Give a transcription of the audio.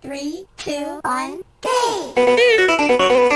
Three, two, one, go!